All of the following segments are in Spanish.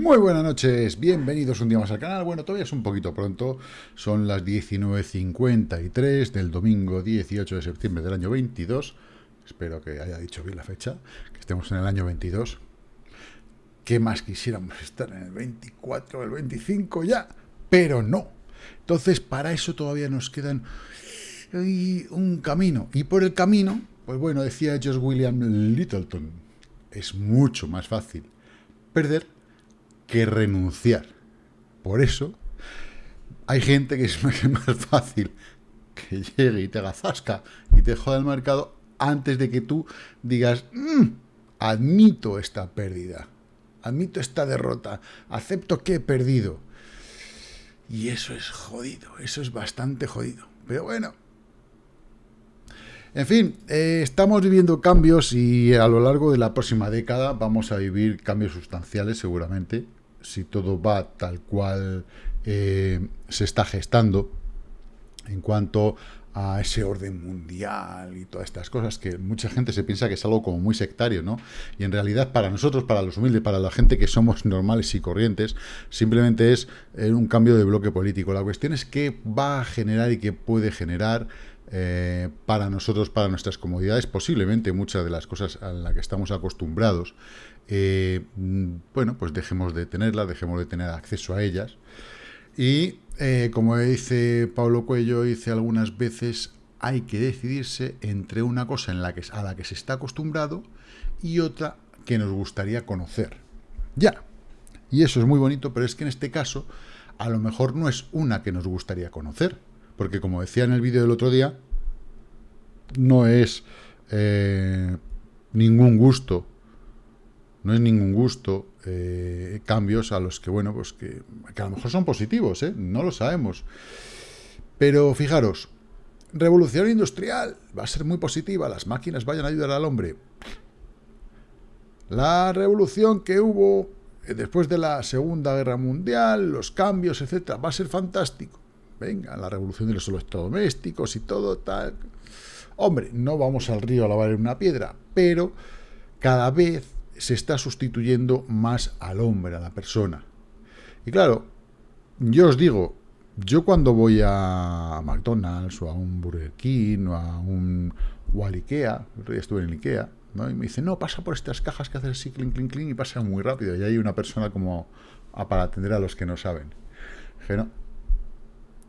Muy buenas noches, bienvenidos un día más al canal. Bueno, todavía es un poquito pronto, son las 19.53 del domingo 18 de septiembre del año 22. Espero que haya dicho bien la fecha, que estemos en el año 22. ¿Qué más quisiéramos estar en el 24 o el 25 ya? Pero no. Entonces, para eso todavía nos quedan un camino. Y por el camino, pues bueno, decía George William Littleton, es mucho más fácil perder que renunciar. Por eso hay gente que es más fácil que llegue y te haga zasca y te joda el mercado antes de que tú digas, mm, admito esta pérdida, admito esta derrota, acepto que he perdido. Y eso es jodido, eso es bastante jodido. Pero bueno, en fin, eh, estamos viviendo cambios y a lo largo de la próxima década vamos a vivir cambios sustanciales seguramente, si todo va tal cual eh, se está gestando en cuanto a ese orden mundial y todas estas cosas que mucha gente se piensa que es algo como muy sectario, ¿no? Y en realidad para nosotros, para los humildes, para la gente que somos normales y corrientes, simplemente es eh, un cambio de bloque político. La cuestión es qué va a generar y qué puede generar eh, para nosotros, para nuestras comodidades, posiblemente muchas de las cosas a las que estamos acostumbrados, eh, bueno, pues dejemos de tenerlas, dejemos de tener acceso a ellas. Y eh, como dice Pablo Cuello, dice algunas veces, hay que decidirse entre una cosa a la que se está acostumbrado y otra que nos gustaría conocer. Ya. Y eso es muy bonito, pero es que en este caso, a lo mejor no es una que nos gustaría conocer, porque como decía en el vídeo del otro día, no es eh, ningún gusto, no es ningún gusto eh, cambios a los que, bueno, pues que, a lo mejor son positivos, ¿eh? no lo sabemos. Pero fijaros, revolución industrial va a ser muy positiva, las máquinas vayan a ayudar al hombre. La revolución que hubo después de la Segunda Guerra Mundial, los cambios, etcétera, va a ser fantástico venga, la revolución de los electrodomésticos y todo tal. Hombre, no vamos al río a lavar una piedra, pero cada vez se está sustituyendo más al hombre, a la persona. Y claro, yo os digo, yo cuando voy a McDonald's o a un Burger King o a un o al Ikea, el estuve en el Ikea, ¿no? y me dice, no, pasa por estas cajas que hacen así, clink, clink, clink, y pasa muy rápido. Y hay una persona como para atender a los que no saben. Dije, no,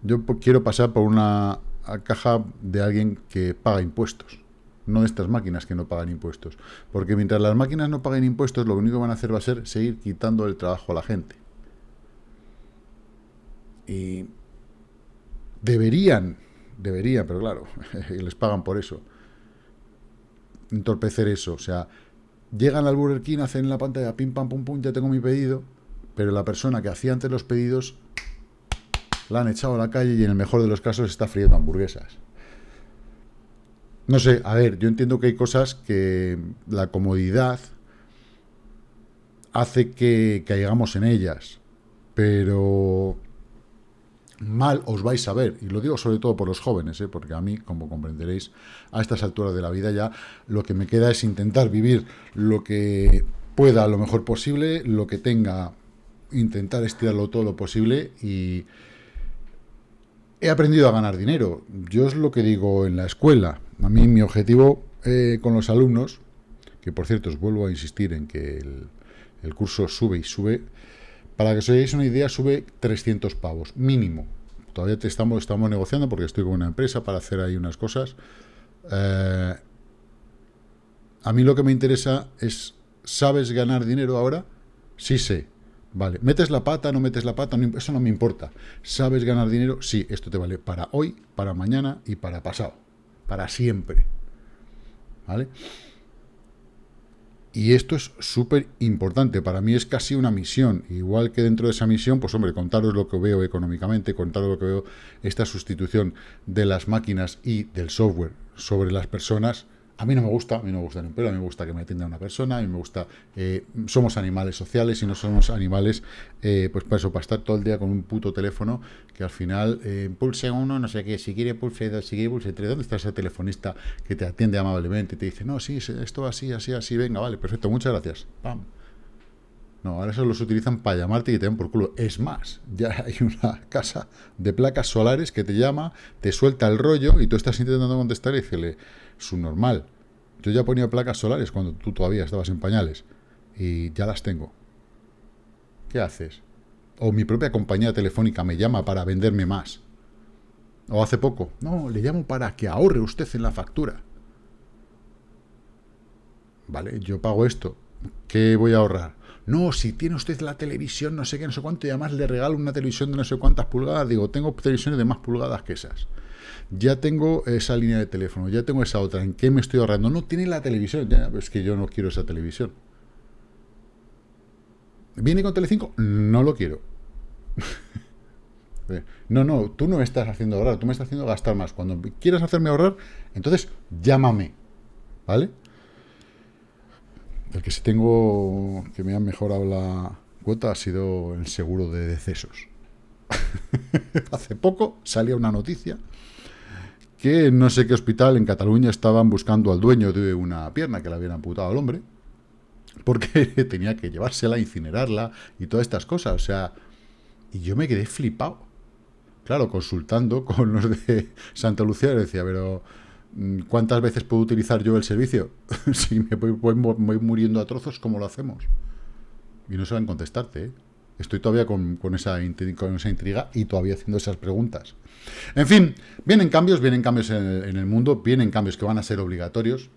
yo quiero pasar por una caja de alguien que paga impuestos, no estas máquinas que no pagan impuestos. Porque mientras las máquinas no paguen impuestos, lo único que van a hacer va a ser seguir quitando el trabajo a la gente. Y deberían, deberían, pero claro, les pagan por eso, entorpecer eso. O sea, llegan al Burger King, hacen en la pantalla pim pam pum pum, ya tengo mi pedido, pero la persona que hacía antes los pedidos la han echado a la calle y en el mejor de los casos está friendo hamburguesas. No sé, a ver, yo entiendo que hay cosas que la comodidad hace que caigamos en ellas, pero mal os vais a ver, y lo digo sobre todo por los jóvenes, ¿eh? porque a mí, como comprenderéis, a estas alturas de la vida ya lo que me queda es intentar vivir lo que pueda lo mejor posible, lo que tenga, intentar estirarlo todo lo posible y, he aprendido a ganar dinero. Yo es lo que digo en la escuela. A mí mi objetivo eh, con los alumnos, que por cierto os vuelvo a insistir en que el, curso sube y sube, para que os hagáis una idea, sube 300 pavos, mínimo. Todavía te estamos, estamos negociando porque estoy con una empresa para hacer ahí unas cosas. Eh, a mí lo que me interesa es, ¿sabes ganar dinero ahora? Sí sé. Vale, metes la pata, no metes la pata, eso no me importa. ¿Sabes ganar dinero? Sí, esto te vale para hoy, para mañana y para pasado. Para siempre. ¿Vale? Y esto es súper importante, para mí es casi una misión, igual que dentro de esa misión, pues hombre, contaros lo que veo económicamente, contaros lo que veo esta sustitución de las máquinas y del software sobre las personas, a mí no me gusta, a mí no me gusta ni un pelo, a mí me gusta que me atienda una persona, a mí me gusta... Eh, somos animales sociales y no somos animales, eh, pues para eso, para estar todo el día con un puto teléfono que al final eh, pulse uno, no sé qué, si quiere pulse dos, si quiere pulse tres, ¿dónde está ese telefonista que te atiende amablemente y te dice, no, sí, esto así, así, así, venga, vale, perfecto, muchas gracias, pam. No, ahora eso los utilizan para llamarte y te den por culo. Es más, ya hay una casa de placas solares que te llama, te suelta el rollo y tú estás intentando contestar y decirle, su normal. Yo ya ponía placas solares cuando tú todavía estabas en pañales y ya las tengo. ¿Qué haces? O mi propia compañía telefónica me llama para venderme más. O hace poco, no, le llamo para que ahorre usted en la factura. Vale, yo pago esto. ¿Qué voy a ahorrar? No, si tiene usted la televisión, no sé qué, no sé cuánto, y además le regalo una televisión de no sé cuántas pulgadas. Digo, tengo televisiones de más pulgadas que esas. Ya tengo esa línea de teléfono, ya tengo esa otra. ¿En qué me estoy ahorrando? No, tiene la televisión. Ya, es que yo no quiero esa televisión. ¿Viene con Telecinco? No lo quiero. no, no, tú no me estás haciendo ahorrar, tú me estás haciendo gastar más. Cuando quieras hacerme ahorrar, entonces llámame. ¿Vale? El que sí tengo que me ha mejorado la cuota ha sido el seguro de decesos. Hace poco salía una noticia que no sé qué hospital en Cataluña estaban buscando al dueño de una pierna que le habían amputado al hombre porque tenía que llevársela, incinerarla y todas estas cosas. O sea, y yo me quedé flipado. Claro, consultando con los de Santa Lucía, decía, pero Mm, ¿Cuántas veces puedo utilizar yo el servicio? si me voy, muriendo a trozos, ¿cómo lo hacemos? Y no saben contestarte. ¿eh? Estoy todavía con, esa, intriga y todavía haciendo esas preguntas. En fin, vienen cambios, vienen cambios en el, mundo, vienen cambios que van a ser obligatorios.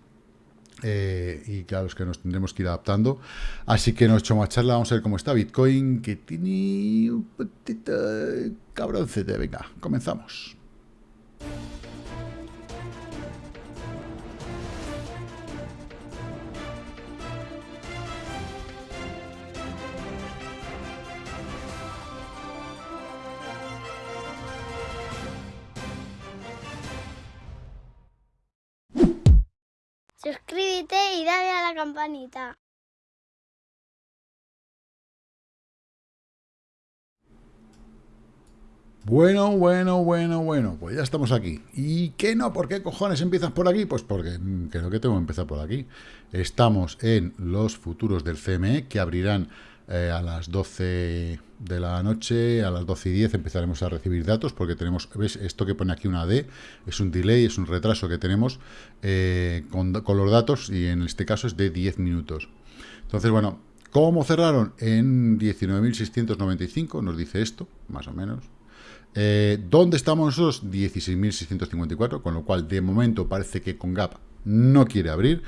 Eh, y que a los que nos tendremos que ir adaptando. Así que nos echamos a charla, vamos a ver cómo está Bitcoin, que tiene un poquito cabroncete. Venga, comenzamos. Campanita. Bueno, bueno, bueno, bueno, pues ya estamos aquí. ¿Y qué no? ¿Por qué cojones empiezas por aquí? Pues porque mm, creo que tengo que empezar por aquí. Estamos en los futuros del CME que abrirán eh, a las 12 de la noche, a las 12 y 10 empezaremos a recibir datos porque tenemos, ¿ves? Esto que pone aquí una D, es un delay, es un retraso que tenemos eh, con, los datos y en este caso es de 10 minutos. Entonces, bueno, ¿cómo cerraron? En 19.695, nos dice esto, más o menos. Eh, ¿Dónde estamos nosotros? 16.654, con lo cual de momento parece que con Gap no quiere abrir.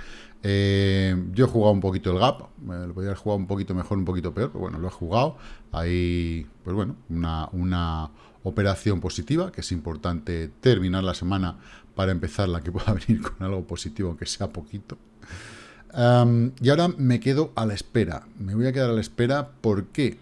Eh, yo he jugado un poquito el gap, lo podría haber jugado un poquito mejor, un poquito peor, pero bueno, lo he jugado. Hay, pues bueno, una, una operación positiva, que es importante terminar la semana para empezar la que pueda venir con algo positivo, aunque sea poquito. y ahora me quedo a la espera. Me voy a quedar a la espera, ¿por qué?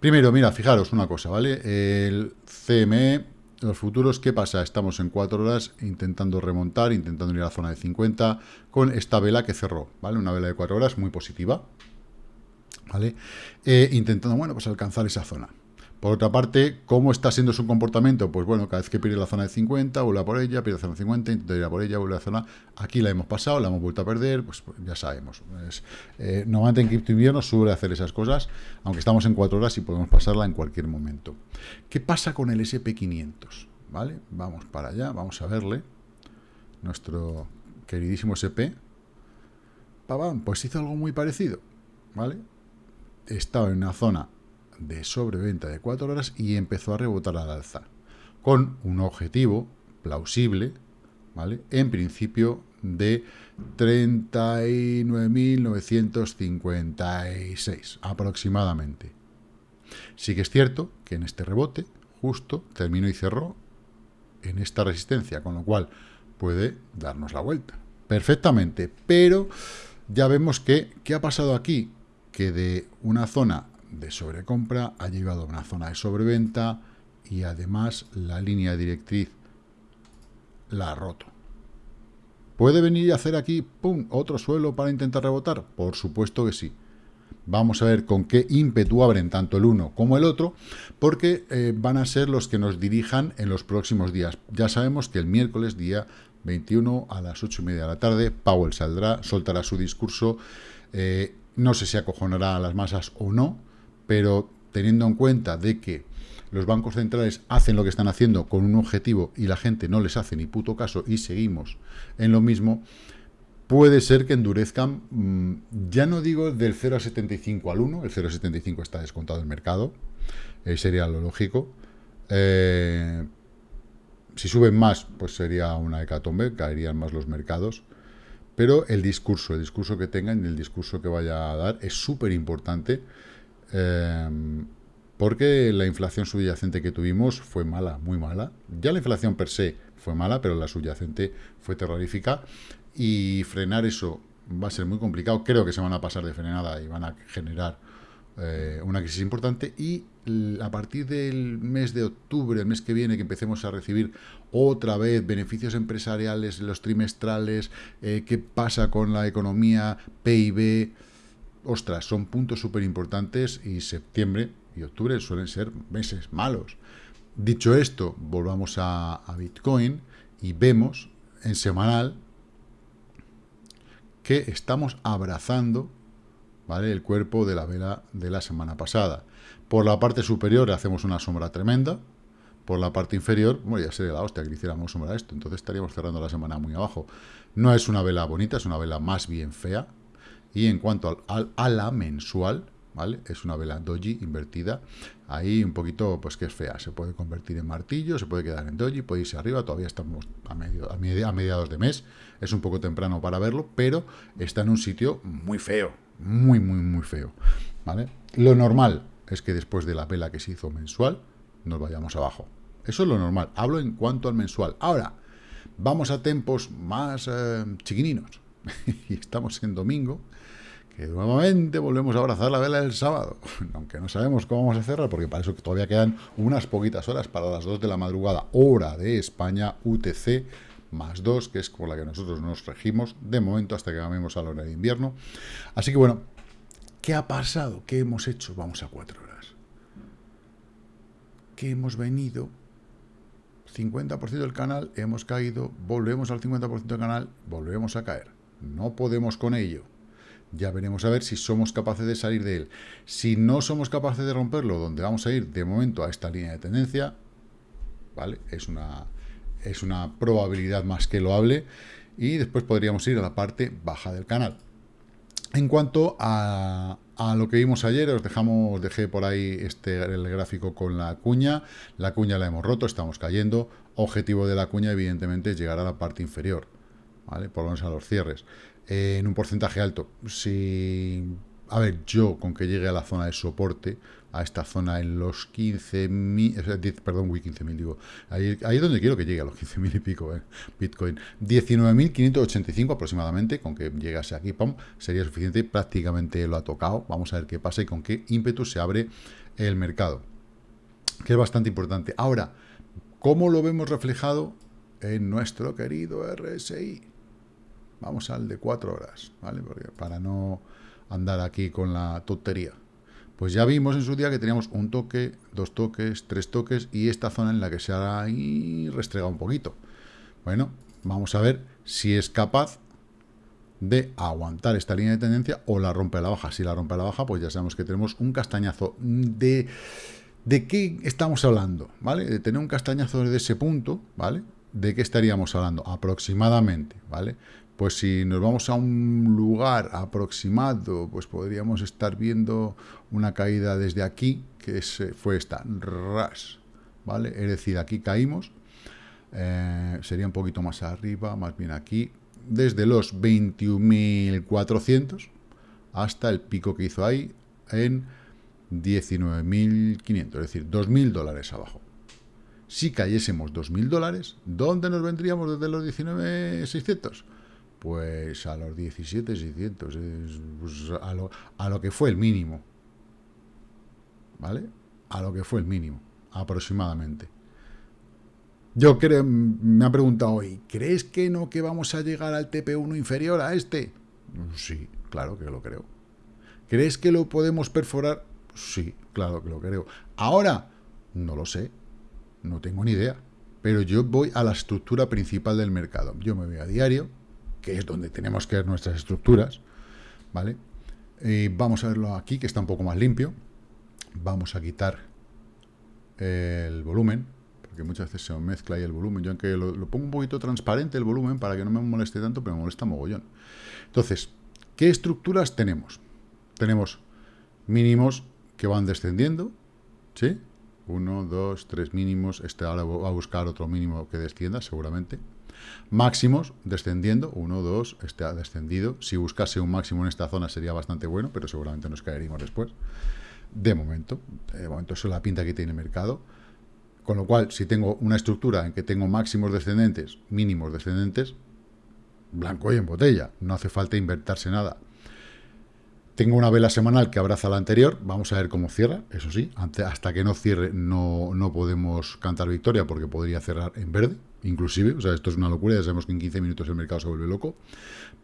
Primero, mira, fijaros una cosa, ¿vale? El CME los futuros, ¿qué pasa? Estamos en 4 horas intentando remontar, intentando ir a la zona de 50 con esta vela que cerró, ¿vale? Una vela de 4 horas muy positiva, ¿vale? Eh, intentando, bueno, pues alcanzar esa zona. Por otra parte, ¿cómo está siendo su comportamiento? Pues bueno, cada vez que pierde la zona de 50, vuelve a por ella, pierde la zona de 50, intenta ir a por ella, vuelve a la zona... Aquí la hemos pasado, la hemos vuelto a perder, pues, pues ya sabemos. Pues, eh, normalmente en cripto invierno suele hacer esas cosas, aunque estamos en 4 horas y podemos pasarla en cualquier momento. ¿Qué pasa con el SP500? ¿Vale? Vamos para allá, vamos a verle. Nuestro queridísimo SP. Pues hizo algo muy parecido, ¿vale? Estaba en una zona de sobreventa de 4 horas y empezó a rebotar al alza, con un objetivo plausible, ¿vale? En principio de 39.956 aproximadamente. Sí que es cierto que en este rebote justo terminó y cerró en esta resistencia, con lo cual puede darnos la vuelta perfectamente, pero ya vemos que, ¿qué ha pasado aquí? Que de una zona de sobrecompra, ha llegado a una zona de sobreventa y además la línea directriz la ha roto. ¿Puede venir y hacer aquí, pum, otro suelo para intentar rebotar? Por supuesto que sí. Vamos a ver con qué ímpetu abren tanto el uno como el otro, porque eh, van a ser los que nos dirijan en los próximos días. Ya sabemos que el miércoles, día 21, a las 8 y media de la tarde, Powell saldrá, soltará su discurso eh, no sé si acojonará a las masas o no, pero teniendo en cuenta de que los bancos centrales hacen lo que están haciendo con un objetivo y la gente no les hace ni puto caso y seguimos en lo mismo, puede ser que endurezcan, mm, ya no digo del 0,75 al 1, el 0,75 está descontado del mercado, eh, sería lo lógico. Eh, si suben más, pues sería una hecatombe, caerían más los mercados. Pero el discurso, el discurso que tengan y el discurso que vaya a dar es súper importante. Eh, porque la inflación subyacente que tuvimos fue mala, muy mala. Ya la inflación per se fue mala, pero la subyacente fue terrorífica. Y frenar eso va a ser muy complicado. Creo que se van a pasar de frenada y van a generar eh, una crisis importante. Y a partir del mes de octubre, el mes que viene, que empecemos a recibir otra vez beneficios empresariales, los trimestrales, eh, qué pasa con la economía, PIB, ostras, son puntos súper importantes y septiembre y octubre suelen ser meses malos. Dicho esto, volvamos a, Bitcoin y vemos en semanal que estamos abrazando ¿vale? el cuerpo de la vela de la semana pasada. Por la parte superior hacemos una sombra tremenda, por la parte inferior, bueno, ya sería la hostia que hiciéramos sombra a esto, entonces estaríamos cerrando la semana muy abajo. No es una vela bonita, es una vela más bien fea, y en cuanto al, a la mensual, ¿vale? Es una vela doji invertida, ahí un poquito, pues que es fea, se puede convertir en martillo, se puede quedar en doji, puede irse arriba, todavía estamos a, medio, a, mediados de mes, es un poco temprano para verlo, pero está en un sitio muy feo, muy, muy, muy feo, ¿vale? Lo normal es que después de la vela que se hizo mensual, nos vayamos abajo. Eso es lo normal, hablo en cuanto al mensual. Ahora, vamos a tiempos más eh, chiquininos, y estamos en domingo, que nuevamente volvemos a abrazar la vela del sábado, aunque no sabemos cómo vamos a cerrar, porque para eso todavía quedan unas poquitas horas para las 2 de la madrugada, hora de España, UTC, más 2, que es por la que nosotros nos regimos, de momento hasta que cambiemos a la hora de invierno. Así que bueno, ¿qué ha pasado? ¿Qué hemos hecho? Vamos a 4 horas. ¿Qué hemos venido? 50% del canal, hemos caído, volvemos al 50% del canal, volvemos a caer. No podemos con ello. Ya veremos a ver si somos capaces de salir de él. Si no somos capaces de romperlo, donde vamos a ir de momento a esta línea de tendencia, ¿vale? Es una, es una probabilidad más que loable. Y después podríamos ir a la parte baja del canal. En cuanto a, a lo que vimos ayer, os dejamos, dejé por ahí este, el gráfico con la cuña. La cuña la hemos roto, estamos cayendo. Objetivo de la cuña, evidentemente, es llegar a la parte inferior. ¿vale? Por lo menos a los cierres. Eh, en un porcentaje alto. Si, a ver, yo con que llegue a la zona de soporte, a esta zona en los 15.000, perdón, 15.000 digo, ahí, ahí, es donde quiero que llegue a los 15.000 y pico, eh, Bitcoin. 19.585 aproximadamente, con que llegase aquí, pum, sería suficiente, prácticamente lo ha tocado, vamos a ver qué pasa y con qué ímpetu se abre el mercado, que es bastante importante. Ahora, ¿cómo lo vemos reflejado en nuestro querido RSI? Vamos al de cuatro horas, ¿vale? para no andar aquí con la tontería. Pues ya vimos en su día que teníamos un toque, dos toques, tres toques y esta zona en la que se ha restregado un poquito. Bueno, vamos a ver si es capaz de aguantar esta línea de tendencia o la rompe a la baja. Si la rompe a la baja, pues ya sabemos que tenemos un castañazo de... ¿De qué estamos hablando? ¿Vale? De tener un castañazo de ese punto, ¿vale? ¿De qué estaríamos hablando? Aproximadamente, ¿vale? Pues si nos vamos a un lugar aproximado, pues podríamos estar viendo una caída desde aquí, que fue esta, ras, ¿vale? Es decir, aquí caímos, eh, sería un poquito más arriba, más bien aquí, desde los 21.400 hasta el pico que hizo ahí en 19.500, es decir, 2.000 dólares abajo. Si cayésemos 2.000 dólares, ¿dónde nos vendríamos desde los 19.600? Pues a los 17,600, pues a, lo, a lo que fue el mínimo. ¿Vale? A lo que fue el mínimo, aproximadamente. Yo creo, me ha preguntado hoy, ¿crees que no que vamos a llegar al TP1 inferior a este? Sí, claro que lo creo. ¿Crees que lo podemos perforar? Sí, claro que lo creo. Ahora, no lo sé, no tengo ni idea. Pero yo voy a la estructura principal del mercado. Yo me voy a diario, que es donde tenemos que ver nuestras estructuras, ¿vale? Y vamos a verlo aquí, que está un poco más limpio. Vamos a quitar el volumen, porque muchas veces se mezcla ahí el volumen. Yo aunque lo, lo pongo un poquito transparente el volumen para que no me moleste tanto, pero me molesta mogollón. Entonces, ¿qué estructuras tenemos? Tenemos mínimos que van descendiendo, ¿sí? Uno, dos, tres mínimos. Este ahora va a buscar otro mínimo que descienda, seguramente. Máximos descendiendo, 1, 2, este ha descendido. Si buscase un máximo en esta zona sería bastante bueno, pero seguramente nos caeríamos después. De momento, de momento eso es la pinta que tiene el mercado. Con lo cual, si tengo una estructura en que tengo máximos descendentes, mínimos descendentes, blanco y en botella, no hace falta invertirse nada. Tengo una vela semanal que abraza la anterior, vamos a ver cómo cierra, eso sí, hasta que no cierre no, no podemos cantar victoria porque podría cerrar en verde, inclusive, o sea, esto es una locura, ya sabemos que en 15 minutos el mercado se vuelve loco,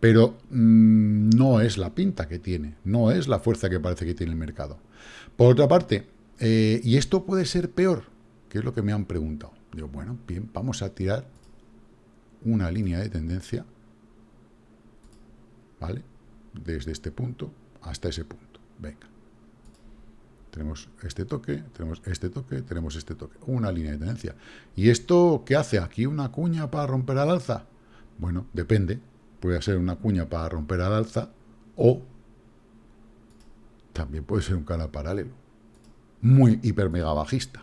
pero mmm, no es la pinta que tiene, no es la fuerza que parece que tiene el mercado. Por otra parte, eh, ¿y esto puede ser peor? Que es lo que me han preguntado. Digo, bueno, bien, vamos a tirar una línea de tendencia, ¿vale? Desde este punto hasta ese punto. Venga. Tenemos este toque, tenemos este toque, tenemos este toque. Una línea de tendencia. ¿Y esto qué hace? ¿Aquí una cuña para romper al alza? Bueno, depende. Puede ser una cuña para romper al alza o también puede ser un canal paralelo. Muy hiper mega bajista.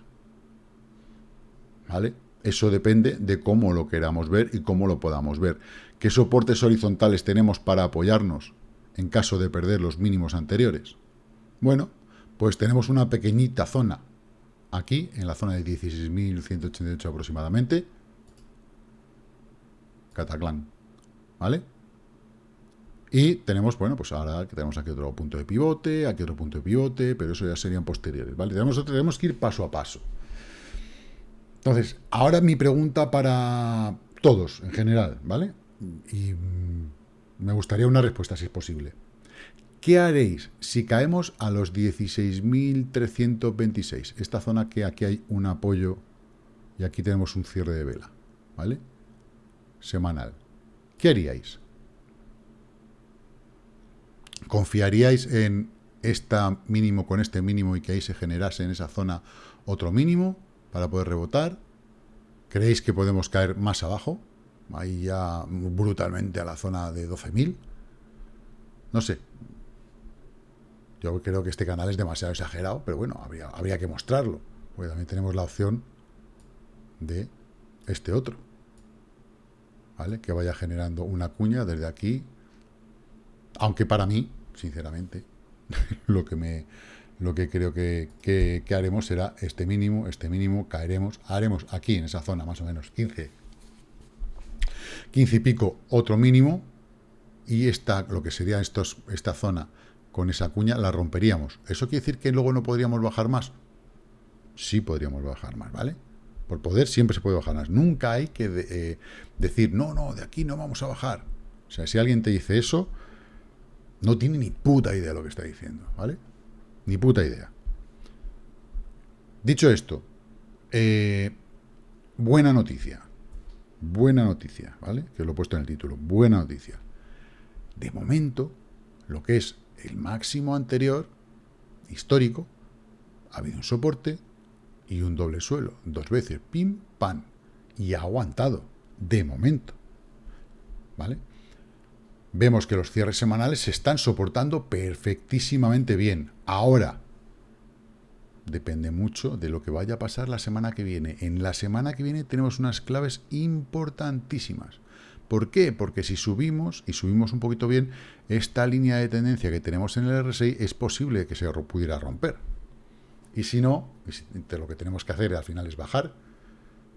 ¿Vale? Eso depende de cómo lo queramos ver y cómo lo podamos ver. ¿Qué soportes horizontales tenemos para apoyarnos? en caso de perder los mínimos anteriores? Bueno, pues tenemos una pequeñita zona aquí, en la zona de 16.188 aproximadamente, Cataclán, ¿vale? Y tenemos, bueno, pues ahora tenemos aquí otro punto de pivote, aquí otro punto de pivote, pero eso ya serían posteriores, ¿vale? Tenemos, tenemos que ir paso a paso. Entonces, ahora mi pregunta para todos en general, ¿vale? Y me gustaría una respuesta, si es posible. ¿Qué haréis si caemos a los 16.326? Esta zona que aquí hay un apoyo y aquí tenemos un cierre de vela, ¿vale? Semanal. ¿Qué haríais? ¿Confiaríais en este mínimo con este mínimo y que ahí se generase en esa zona otro mínimo para poder rebotar? ¿Creéis que podemos caer más abajo? ahí ya brutalmente a la zona de 12.000. No sé. Yo creo que este canal es demasiado exagerado, pero bueno, habría, habría que mostrarlo. Porque también tenemos la opción de este otro. ¿Vale? Que vaya generando una cuña desde aquí. Aunque para mí, sinceramente, lo que me lo que creo que, que, haremos será este mínimo, este mínimo, caeremos, haremos aquí en esa zona más o menos 15 15 y pico otro mínimo, y esta, lo que sería estos, esta zona con esa cuña, la romperíamos. ¿Eso quiere decir que luego no podríamos bajar más? Sí podríamos bajar más, ¿vale? Por poder siempre se puede bajar más. Nunca hay que eh, decir, no, no, de aquí no vamos a bajar. O sea, si alguien te dice eso, no tiene ni puta idea de lo que está diciendo, ¿vale? Ni puta idea. Dicho esto, eh, buena noticia. Buena noticia, ¿vale? Que lo he puesto en el título. Buena noticia. De momento, lo que es el máximo anterior, histórico, ha habido un soporte y un doble suelo. Dos veces, pim, pam. Y ha aguantado. De momento. ¿Vale? Vemos que los cierres semanales se están soportando perfectísimamente bien. Ahora, depende mucho de lo que vaya a pasar la semana que viene. En la semana que viene tenemos unas claves importantísimas. ¿Por qué? Porque si subimos, y subimos un poquito bien, esta línea de tendencia que tenemos en el RSI es posible que se pudiera romper. Y si no, lo que tenemos que hacer al final es bajar,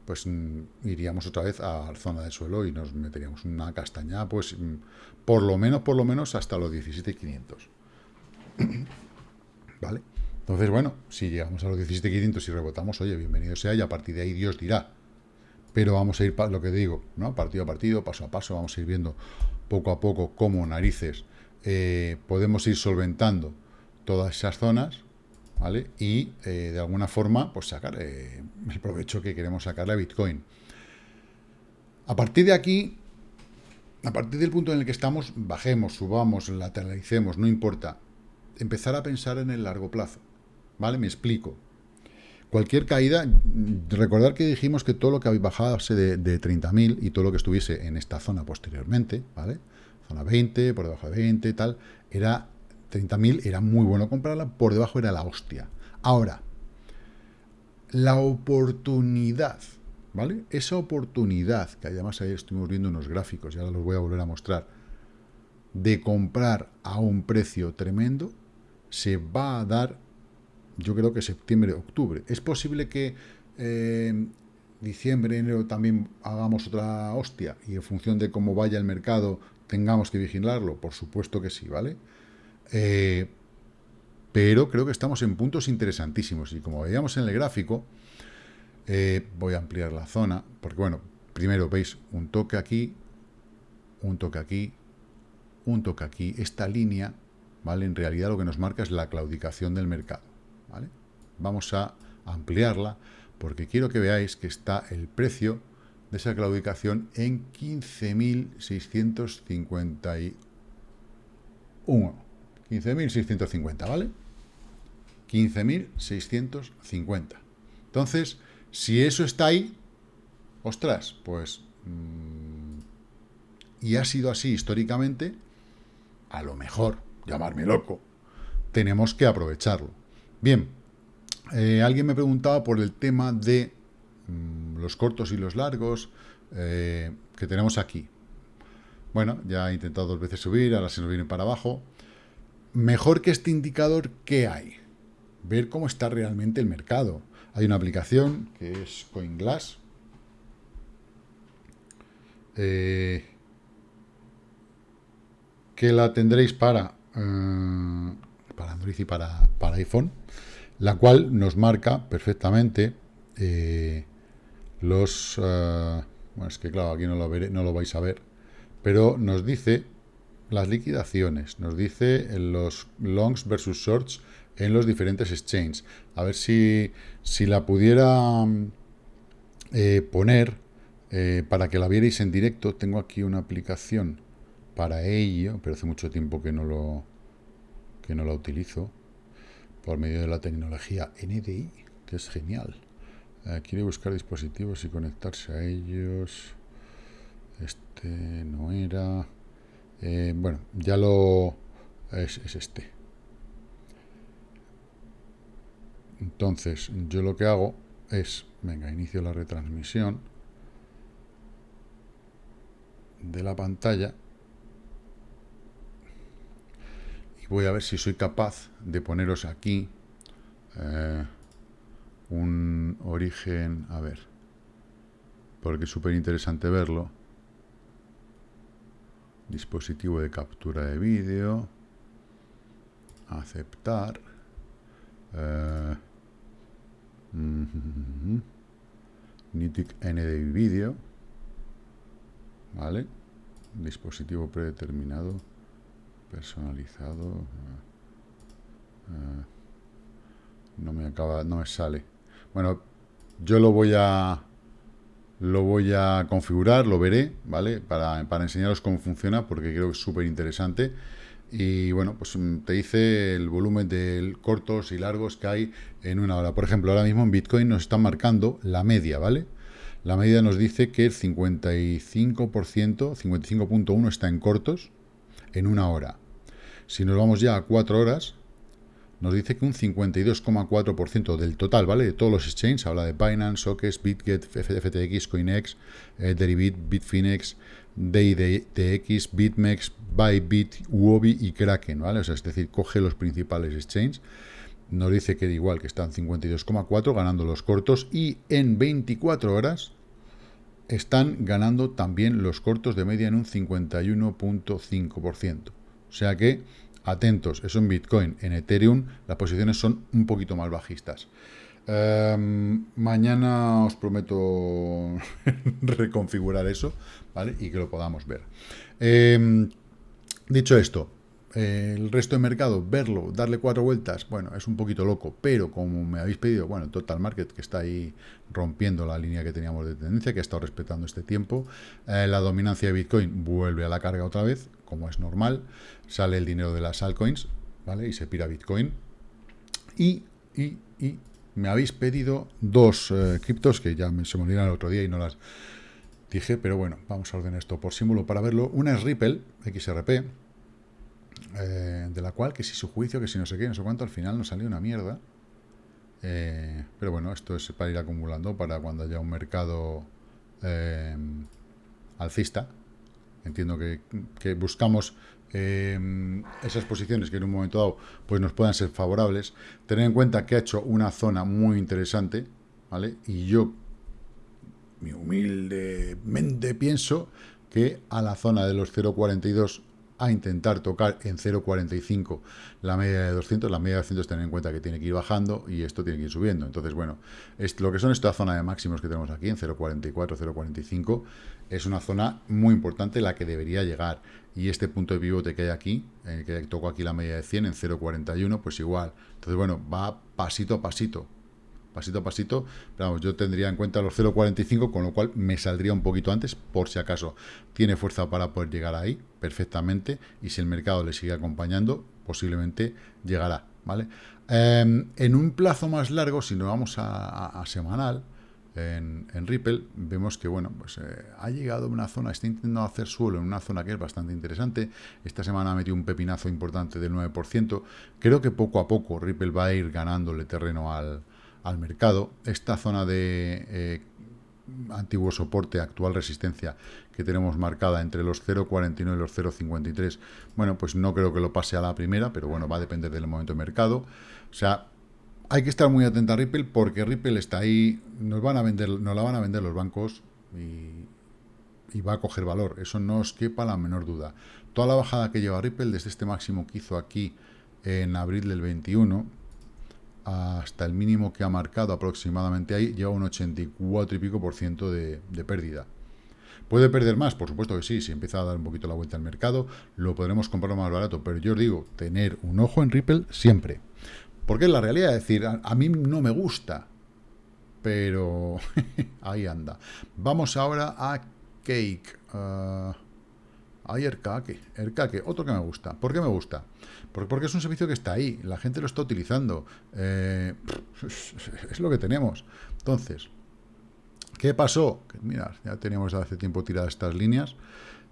pues mm, iríamos otra vez a la zona de suelo y nos meteríamos una castaña, pues mm, por lo menos, por lo menos hasta los 17.500. ¿Vale? Entonces, bueno, si llegamos a los 17.500 y rebotamos, oye, bienvenido sea, y a partir de ahí Dios dirá. Pero vamos a ir, lo que digo, ¿no? Partido a partido, paso a paso, vamos a ir viendo poco a poco cómo narices eh, podemos ir solventando todas esas zonas, ¿vale? Y eh, de alguna forma, pues sacar eh, el provecho que queremos sacarle a Bitcoin. A partir de aquí, a partir del punto en el que estamos, bajemos, subamos, lateralicemos, no importa empezar a pensar en el largo plazo. ¿Vale? Me explico. Cualquier caída, recordar que dijimos que todo lo que bajase de, de 30.000 y todo lo que estuviese en esta zona posteriormente, ¿vale? Zona 20, por debajo de 20, tal, era 30.000, era muy bueno comprarla, por debajo era la hostia. Ahora, la oportunidad, ¿vale? Esa oportunidad, que además ahí estuvimos viendo unos gráficos, y ahora los voy a volver a mostrar, de comprar a un precio tremendo, se va a dar yo creo que septiembre, octubre. Es posible que eh, diciembre, enero también hagamos otra hostia y en función de cómo vaya el mercado tengamos que vigilarlo. Por supuesto que sí, ¿vale? Eh, pero creo que estamos en puntos interesantísimos y como veíamos en el gráfico, eh, voy a ampliar la zona, porque bueno, primero veis un toque aquí, un toque aquí, un toque aquí. Esta línea, ¿vale? En realidad lo que nos marca es la claudicación del mercado. Vamos a ampliarla porque quiero que veáis que está el precio de esa claudicación en 15.651. 15.650, ¿vale? 15.650. Entonces, si eso está ahí, ostras, pues... Mmm, y ha sido así históricamente, a lo mejor, llamarme loco, tenemos que aprovecharlo. Bien, eh, alguien me preguntaba por el tema de mm, los cortos y los largos eh, que tenemos aquí. Bueno, ya he intentado dos veces subir, ahora se nos viene para abajo. Mejor que este indicador, ¿qué hay? Ver cómo está realmente el mercado. Hay una aplicación que es CoinGlass. Eh, que la tendréis para, para Android y para, para iPhone la cual nos marca perfectamente eh, los... Eh, bueno, es que claro, aquí no lo, veré, no lo vais a ver, pero nos dice las liquidaciones, nos dice los longs versus shorts en los diferentes exchanges. A ver si, si la pudiera eh, poner para que la vierais en directo. Tengo aquí una aplicación para ello, pero hace mucho tiempo que no lo que no la utilizo por medio de la tecnología NDI, que es genial. Eh, quiere buscar dispositivos y conectarse a ellos. Este no era. Eh, bueno, ya lo... Es, es este. Entonces, yo lo que hago es, venga, inicio la retransmisión de la pantalla voy a ver si soy capaz de poneros aquí eh, un origen, a ver, porque es súper interesante verlo. Dispositivo de captura de vídeo, aceptar, eh, Nitic N de vídeo, ¿vale? Dispositivo predeterminado personalizado eh, eh, no me acaba no me sale. Bueno yo lo voy a lo voy a configurar lo veré vale para, para enseñaros cómo funciona porque creo que es súper interesante y bueno pues mm, te dice el volumen de cortos y largos que hay en una hora. Por ejemplo ahora mismo en bitcoin nos están marcando la media vale la media nos dice que el 55% 55.1 está en cortos en una hora. Si nos vamos ya a cuatro horas, nos dice que un 52,4% del total, ¿vale? De todos los exchanges, habla de Binance, Sockets, BitGet, FTX, CoinEx, eh, Deribit, Bitfinex, DIDX, BitMEX, Bybit, Uobi y Kraken, ¿vale? Es decir, coge los principales exchanges, nos dice que igual que están 52,4 ganando los cortos y en 24 horas están ganando también los cortos de media en un 51.5%. O sea que, atentos, eso en Bitcoin. En Ethereum las posiciones son un poquito más bajistas. Em, mañana os prometo reconfigurar eso, ¿vale? Y que lo podamos ver. Em, dicho esto, el resto de mercado, verlo, darle cuatro vueltas, bueno, es un poquito loco, pero como me habéis pedido, bueno, Total Market, que está ahí rompiendo la línea que teníamos de tendencia, que ha estado respetando este tiempo, eh, la dominancia de Bitcoin vuelve a la carga otra vez, como es normal, sale el dinero de las altcoins, ¿vale? Y se pira Bitcoin. Y, y, y me habéis pedido dos eh, criptos que ya me, se me olvidaron el otro día y no las dije, pero bueno, vamos a ordenar esto por símbolo para verlo. Una es Ripple, XRP, eh, de la cual que si su juicio, que si no sé qué, no sé cuánto, al final nos salió una mierda. Eh, pero bueno, esto es para ir acumulando para cuando haya un mercado alcista. Entiendo que, buscamos eh, esas posiciones que en un momento dado pues nos puedan ser favorables, tener en cuenta que ha hecho una zona muy interesante, ¿vale? Y yo, mi humildemente pienso que a la zona de los 0.42 a intentar tocar en 0.45 la media de 200, la media de 200 tener en cuenta que tiene que ir bajando y esto tiene que ir subiendo. Entonces, bueno, es, lo que son esta zona de máximos que tenemos aquí en 0.44, 0.45 es una zona muy importante la que debería llegar. Y este punto de pivote que hay aquí, el que toco aquí la media de 100 en 0.41, pues igual. Entonces, bueno, va pasito a pasito pasito a pasito, pero vamos, yo tendría en cuenta los 0.45, con lo cual me saldría un poquito antes, por si acaso tiene fuerza para poder llegar ahí perfectamente, y si el mercado le sigue acompañando, posiblemente llegará, ¿vale? Em, en un plazo más largo, si nos vamos a, semanal, en, Ripple, vemos que, bueno, pues eh, ha llegado a una zona, está intentando hacer suelo en una zona que es bastante interesante. Esta semana ha metido un pepinazo importante del 9%. Creo que poco a poco Ripple va a ir ganándole terreno al, al mercado. Esta zona de eh, antiguo soporte, actual resistencia que tenemos marcada entre los 0.49 y los 0.53, bueno, pues no creo que lo pase a la primera, pero bueno, va a depender del momento de mercado. O sea, hay que estar muy atenta a Ripple porque Ripple está ahí, nos van a vender, nos la van a vender los bancos y, y va a coger valor. Eso no os quepa la menor duda. Toda la bajada que lleva Ripple desde este máximo que hizo aquí en abril del 21, hasta el mínimo que ha marcado aproximadamente ahí, lleva un 84 y pico por ciento de, pérdida. ¿Puede perder más? Por supuesto que sí, si empieza a dar un poquito la vuelta al mercado, lo podremos comprar más barato, pero yo os digo, tener un ojo en Ripple siempre. Porque es la realidad, es decir, a, mí no me gusta, pero ahí anda. Vamos ahora a Cake. Uh, hay Erkake, Erkake, otro que me gusta. ¿Por qué me gusta? Porque, es un servicio que está ahí, la gente lo está utilizando. Eh, es lo que tenemos. Entonces, ¿qué pasó? mira, ya teníamos hace tiempo tiradas estas líneas.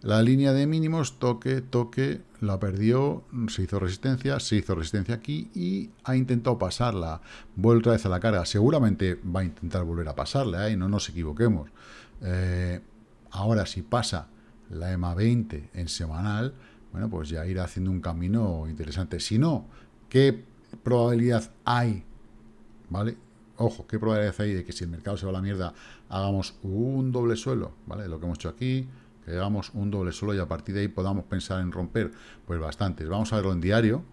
La línea de mínimos, toque, toque, la perdió, se hizo resistencia, se hizo resistencia aquí y ha intentado pasarla. Vuelve otra vez a la carga. Seguramente va a intentar volver a pasarla, ¿eh? no nos equivoquemos. Eh, ahora, si pasa la EMA 20 en semanal, bueno, pues ya irá haciendo un camino interesante. Si no, ¿qué probabilidad hay? ¿Vale? Ojo, ¿qué probabilidad hay de que si el mercado se va a la mierda hagamos un doble suelo? ¿Vale? Lo que hemos hecho aquí, que hagamos un doble suelo y a partir de ahí podamos pensar en romper, pues bastantes. Vamos a verlo en diario,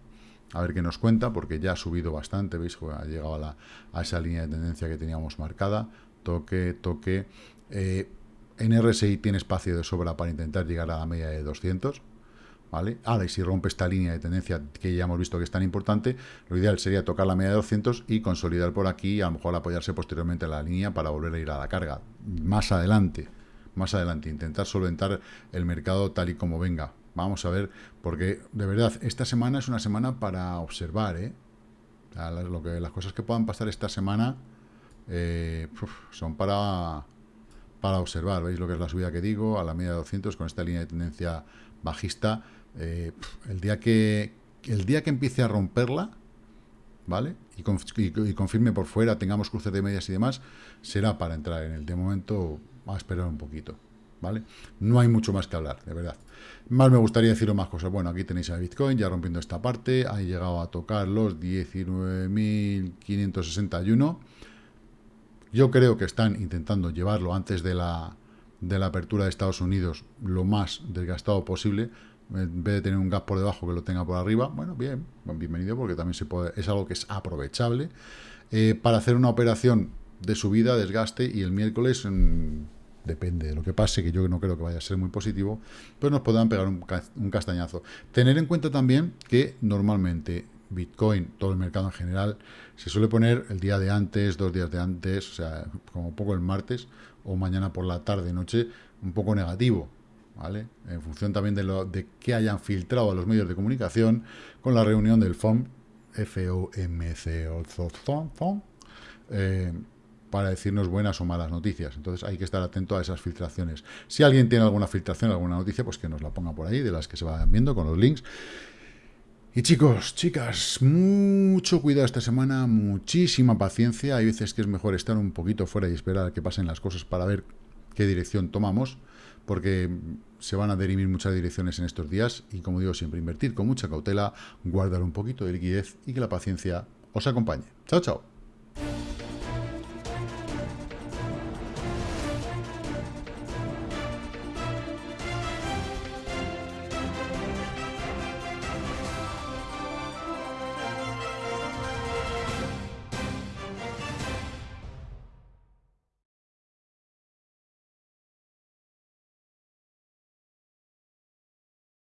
a ver qué nos cuenta, porque ya ha subido bastante, ¿veis? Ha llegado a, la, a esa línea de tendencia que teníamos marcada. Toque, toque. Eh, en RSI tiene espacio de sobra para intentar llegar a la media de 200, ¿vale? Ahora, y si rompe esta línea de tendencia que ya hemos visto que es tan importante, lo ideal sería tocar la media de 200 y consolidar por aquí a lo mejor apoyarse posteriormente a la línea para volver a ir a la carga. Más adelante, más adelante, intentar solventar el mercado tal y como venga. Vamos a ver, porque de verdad, esta semana es una semana para observar, ¿eh? lo que, las cosas que puedan pasar esta semana eh, son para para observar. ¿Veis lo que es la subida que digo? A la media de 200 con esta línea de tendencia bajista. Eh, el, día que, el día que empiece a romperla, ¿vale? Y, confirme por fuera, tengamos cruces de medias y demás, será para entrar en el. De momento, a esperar un poquito, ¿vale? No hay mucho más que hablar, de verdad. Más me gustaría deciros más cosas. Bueno, aquí tenéis a Bitcoin ya rompiendo esta parte, ha llegado a tocar los 19.561 yo creo que están intentando llevarlo antes de la, de la apertura de Estados Unidos lo más desgastado posible, en vez de tener un gap por debajo que lo tenga por arriba, bueno, bien, bienvenido porque también se puede, es algo que es aprovechable, eh, para hacer una operación de subida, desgaste, y el miércoles, depende de lo que pase, que yo no creo que vaya a ser muy positivo, pues nos podrán pegar un, un castañazo. Tener en cuenta también que normalmente Bitcoin, todo el mercado en general, se suele poner el día de antes, dos días de antes, o sea, como poco el martes o mañana por la tarde, noche, un poco negativo. En función también de, lo, de que hayan filtrado a los medios de comunicación con la reunión del FOM, F-O-M-C, eh, para decirnos buenas o malas noticias. Entonces hay que estar atento a esas filtraciones. Si alguien tiene alguna filtración, alguna noticia, pues que nos la ponga por ahí, de las que se vayan viendo con los links. Y chicos, chicas, mucho cuidado esta semana, muchísima paciencia. Hay veces que es mejor estar un poquito fuera y esperar a que pasen las cosas para ver qué dirección tomamos, porque se van a derivar muchas direcciones en estos días y como digo siempre, invertir con mucha cautela, guardar un poquito de liquidez y que la paciencia os acompañe. Chao, chao.